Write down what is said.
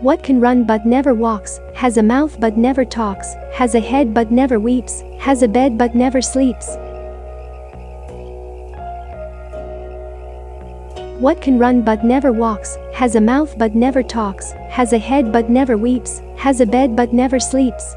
What can run but never walks, has a mouth but never talks, has a head but never weeps, has a bed but never sleeps. What can run but never walks, has a mouth but never talks, has a head but never weeps, has a bed but never sleeps.